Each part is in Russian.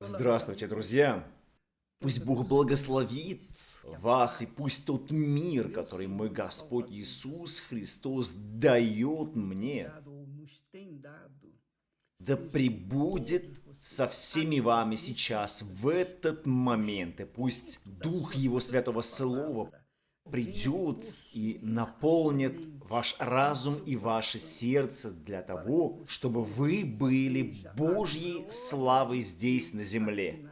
Здравствуйте, друзья! Пусть Бог благословит вас, и пусть тот мир, который мой Господь Иисус Христос дает мне, да пребудет со всеми вами сейчас, в этот момент, и пусть Дух Его Святого Слова придет и наполнит ваш разум и ваше сердце для того, чтобы вы были Божьей славой здесь на земле.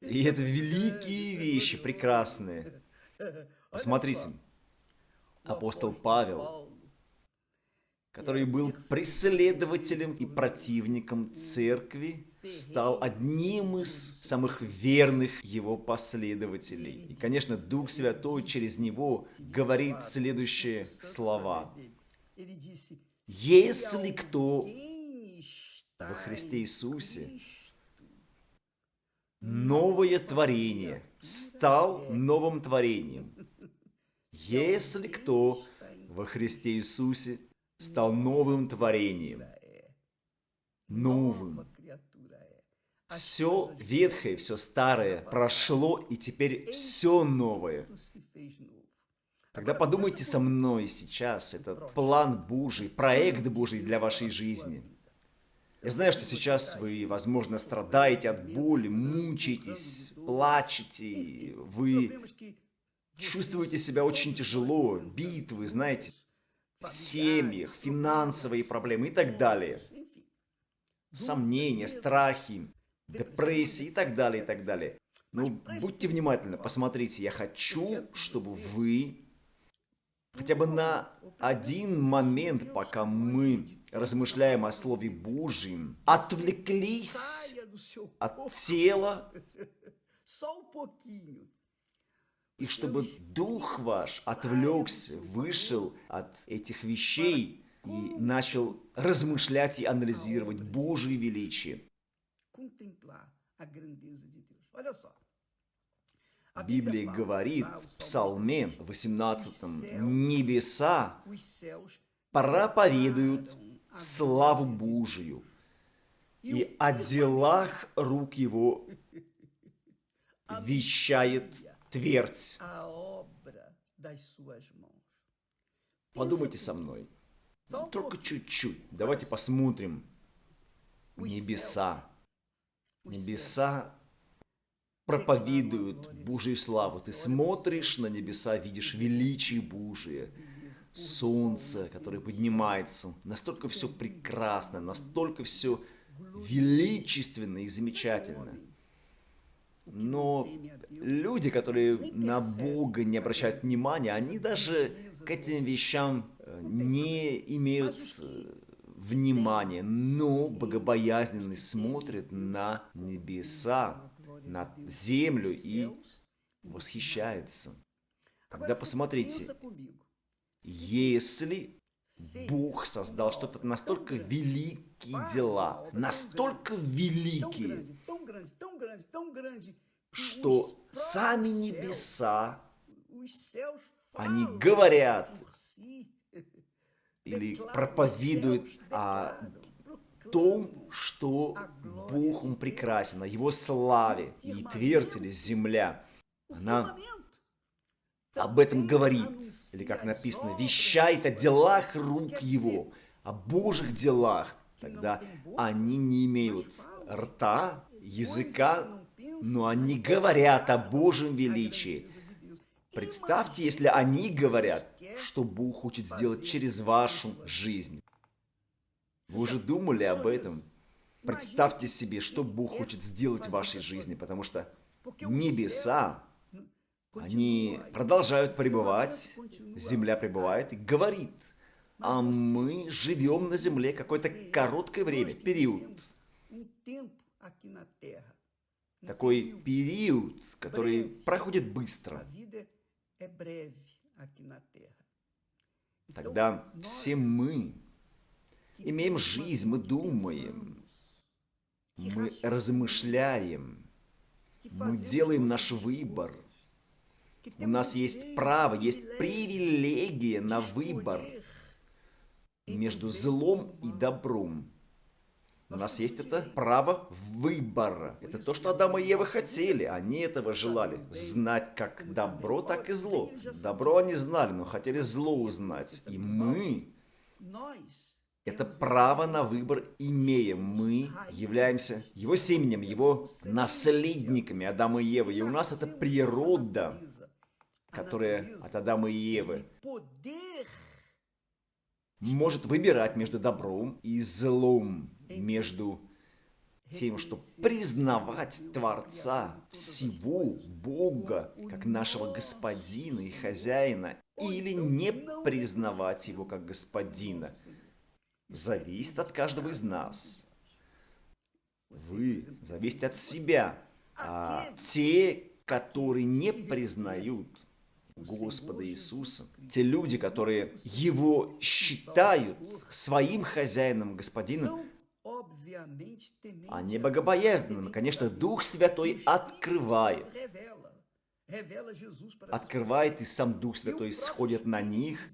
И это великие вещи, прекрасные. Посмотрите, апостол Павел, который был преследователем и противником церкви, стал одним из самых верных его последователей. И, конечно, Дух Святой через него говорит следующие слова. «Если кто во Христе Иисусе, новое творение, стал новым творением. Если кто во Христе Иисусе стал новым творением, новым, все ветхое, все старое прошло, и теперь все новое. Тогда подумайте со мной сейчас, этот план Божий, проект Божий для вашей жизни. Я знаю, что сейчас вы, возможно, страдаете от боли, мучаетесь, плачете, вы чувствуете себя очень тяжело, битвы, знаете, в семьях, финансовые проблемы и так далее. Сомнения, страхи депрессии и так далее, и так далее. Ну, будьте внимательны, посмотрите, я хочу, чтобы вы хотя бы на один момент, пока мы размышляем о Слове Божьем, отвлеклись от тела, и чтобы Дух ваш отвлекся, вышел от этих вещей и начал размышлять и анализировать Божие величие. Библия говорит в Псалме 18, «Небеса проповедуют славу Божию, и о делах рук его вещает твердь». Подумайте со мной, только чуть-чуть. Давайте посмотрим. Небеса. Небеса проповедуют Божью славу. Ты смотришь на небеса, видишь величие Божие, солнце, которое поднимается. Настолько все прекрасно, настолько все величественно и замечательно. Но люди, которые на Бога не обращают внимания, они даже к этим вещам э, не имеют э, внимание, но богобоязненный смотрит на небеса, на землю и восхищается. Тогда посмотрите, если Бог создал что-то настолько великие дела, настолько великие, что сами небеса, они говорят, или проповедует о том, что Бог Он прекрасен, о Его славе. И твердь или земля, она об этом говорит. Или как написано, вещает о делах рук Его, о Божьих делах. Тогда они не имеют рта, языка, но они говорят о Божьем величии. Представьте, если они говорят, что Бог хочет сделать через вашу жизнь. Вы уже думали об этом? Представьте себе, что Бог хочет сделать в вашей жизни, потому что небеса, они продолжают пребывать, земля пребывает и говорит, а мы живем на земле какое-то короткое время, период. Такой период, который проходит быстро. Тогда все мы имеем жизнь, мы думаем, мы размышляем, мы делаем наш выбор. У нас есть право, есть привилегия на выбор между злом и добром. У нас есть это право выбора. Это то, что Адам и Ева хотели. Они этого желали. Знать как добро, так и зло. Добро они знали, но хотели зло узнать. И мы это право на выбор имеем. Мы являемся его семенем, его наследниками Адама и Евы. И у нас это природа, которая от Адама и Евы может выбирать между добром и злом, между тем, что признавать Творца всего Бога как нашего Господина и Хозяина, или не признавать Его как Господина, зависит от каждого из нас. Вы зависите от себя, а те, которые не признают Господа Иисуса, те люди, которые Его считают своим хозяином, господином, они богобоязненными. Конечно, Дух Святой открывает. Открывает, и сам Дух Святой сходит на них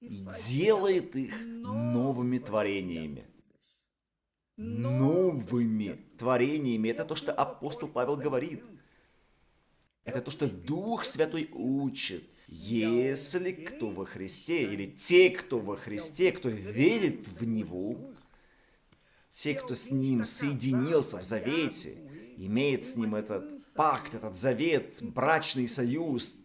и делает их новыми творениями. Новыми творениями. Это то, что апостол Павел говорит. Это то, что Дух Святой учит. Если кто во Христе, или те, кто во Христе, кто верит в Него, те, кто с Ним соединился в завете, имеет с Ним этот пакт, этот завет, брачный союз,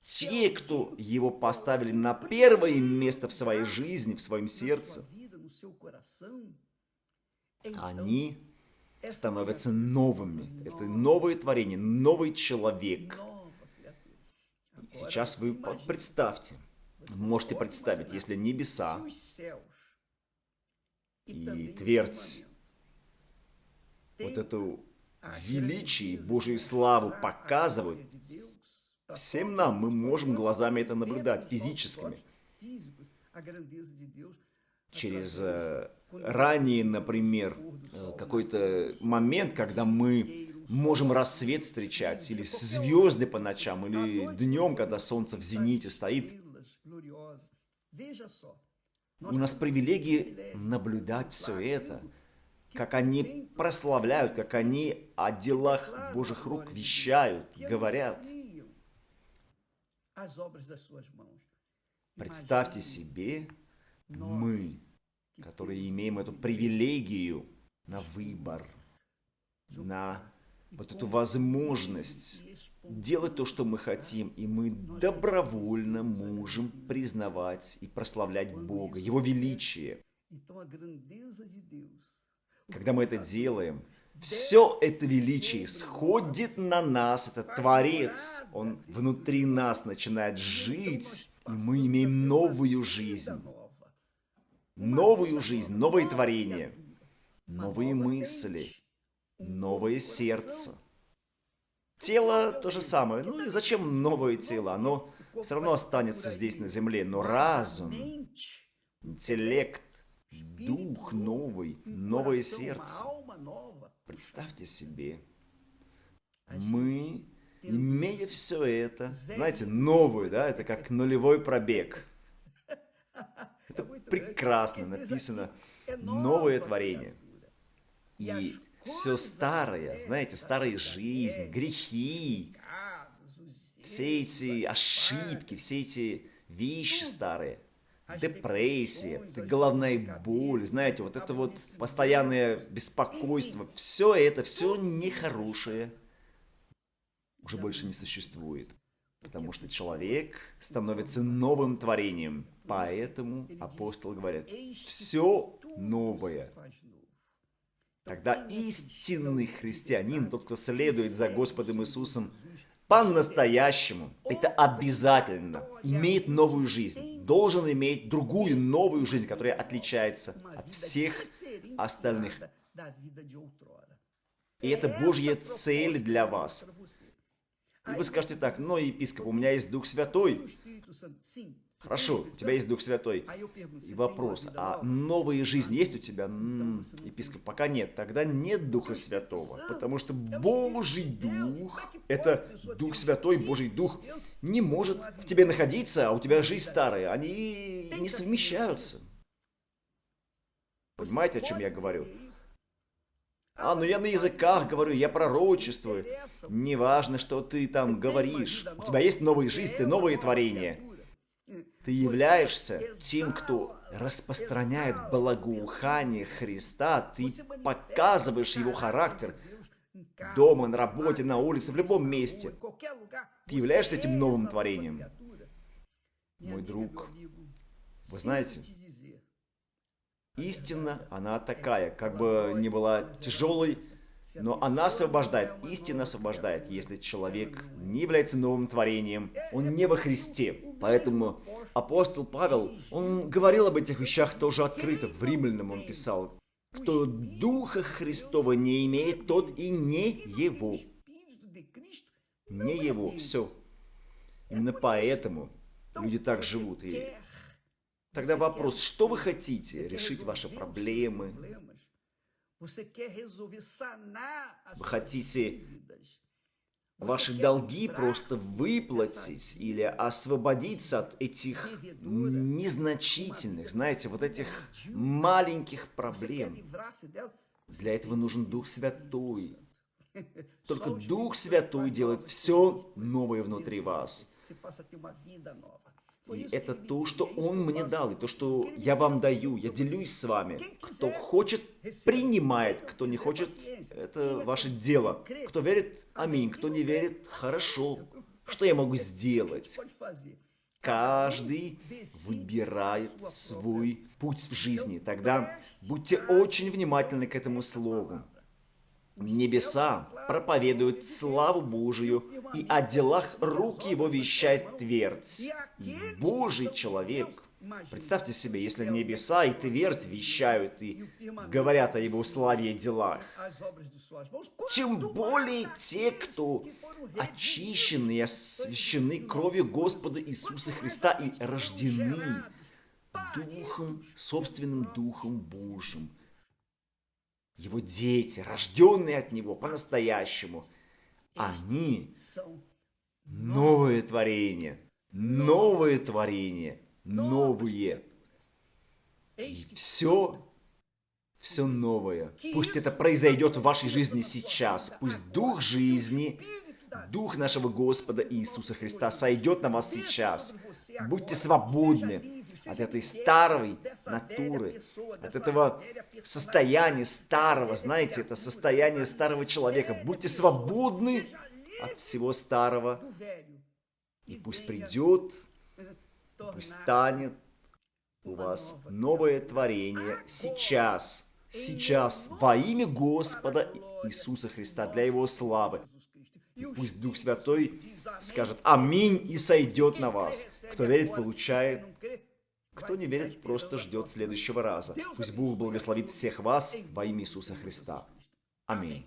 те, кто Его поставили на первое место в своей жизни, в своем сердце, они становятся новыми. Это новое творение, новый человек. Сейчас вы представьте, можете представить, если небеса и твердь, вот эту величие Божию славу показывают, всем нам мы можем глазами это наблюдать, физическими. Через э, ранее, например, э, какой-то момент, когда мы можем рассвет встречать, или звезды по ночам, или днем, когда солнце в зените стоит. У нас привилегии наблюдать все это, как они прославляют, как они о делах Божьих рук вещают, говорят. Представьте себе, мы которые имеем эту привилегию на выбор, на вот эту возможность делать то, что мы хотим, и мы добровольно можем признавать и прославлять Бога, Его величие. Когда мы это делаем, все это величие сходит на нас, этот Творец, Он внутри нас начинает жить, и мы имеем новую жизнь новую жизнь, новые творения, новые мысли, новое сердце. Тело то же самое. Ну и зачем новое тело? Оно все равно останется здесь на земле. Но разум, интеллект, дух новый, новое сердце. Представьте себе, мы, имея все это, знаете, новую, да, это как нулевой пробег. Это прекрасно написано. Новое творение. И все старое, знаете, старая жизнь, грехи, все эти ошибки, все эти вещи старые, депрессия, головная боль, знаете, вот это вот постоянное беспокойство, все это, все нехорошее уже больше не существует. Потому что человек становится новым творением. Поэтому апостол говорит, все новое. Тогда истинный христианин, тот, кто следует за Господом Иисусом, по-настоящему, это обязательно, имеет новую жизнь, должен иметь другую новую жизнь, которая отличается от всех остальных. И это Божья цель для вас. И вы скажете так, но, епископ, у меня есть Дух Святой. Хорошо, у тебя есть Дух Святой. И вопрос, а новая жизнь есть у тебя? М -м, епископ, пока нет. Тогда нет Духа Святого. Потому что Божий Дух, это Дух Святой, Божий Дух, не может в тебе находиться, а у тебя жизнь старая. Они не совмещаются. Понимаете, о чем я говорю? А, ну я на языках говорю, я пророчествую. Неважно, что ты там говоришь. У тебя есть новая жизнь, ты новое творение. Ты являешься тем, кто распространяет благоухание Христа. Ты показываешь его характер дома, на работе, на улице, в любом месте. Ты являешься этим новым творением. Мой друг, вы знаете, истина, она такая, как бы не была тяжелой, но она освобождает, истина освобождает, если человек не является новым творением, он не во Христе. Поэтому апостол Павел, он говорил об этих вещах тоже открыто, в Римлянам он писал, кто Духа Христова не имеет, тот и не его. Не его, все. Именно поэтому люди так живут. И тогда вопрос, что вы хотите? Решить ваши проблемы? Вы хотите ваши долги просто выплатить или освободиться от этих незначительных, знаете, вот этих маленьких проблем. Для этого нужен Дух Святой. Только Дух Святой делает все новое внутри вас. И это то, что Он мне дал, и то, что я вам даю. Я делюсь с вами. Кто хочет, принимает. Кто не хочет, это ваше дело. Кто верит, аминь. Кто не верит, хорошо. Что я могу сделать? Каждый выбирает свой путь в жизни. Тогда будьте очень внимательны к этому слову. Небеса проповедуют славу Божию, и о делах рук его вещает твердь. Божий человек. Представьте себе, если небеса и твердь вещают и говорят о его славе и делах. Тем более те, кто очищены и освящены кровью Господа Иисуса Христа и рождены Духом, собственным Духом Божьим его дети, рожденные от него по-настоящему, они новое творение, новое творение, новые. И все, все новое. Пусть это произойдет в вашей жизни сейчас. Пусть Дух жизни, Дух нашего Господа Иисуса Христа сойдет на вас сейчас. Будьте свободны от этой старой натуры, от этого состояния старого, знаете, это состояние старого человека. Будьте свободны от всего старого, и пусть придет, пусть станет у вас новое творение сейчас, сейчас, во имя Господа Иисуса Христа, для Его славы. И пусть Дух Святой скажет «Аминь» и сойдет на вас. Кто верит, получает. Кто не верит, просто ждет следующего раза. Пусть Бог благословит всех вас во имя Иисуса Христа. Аминь.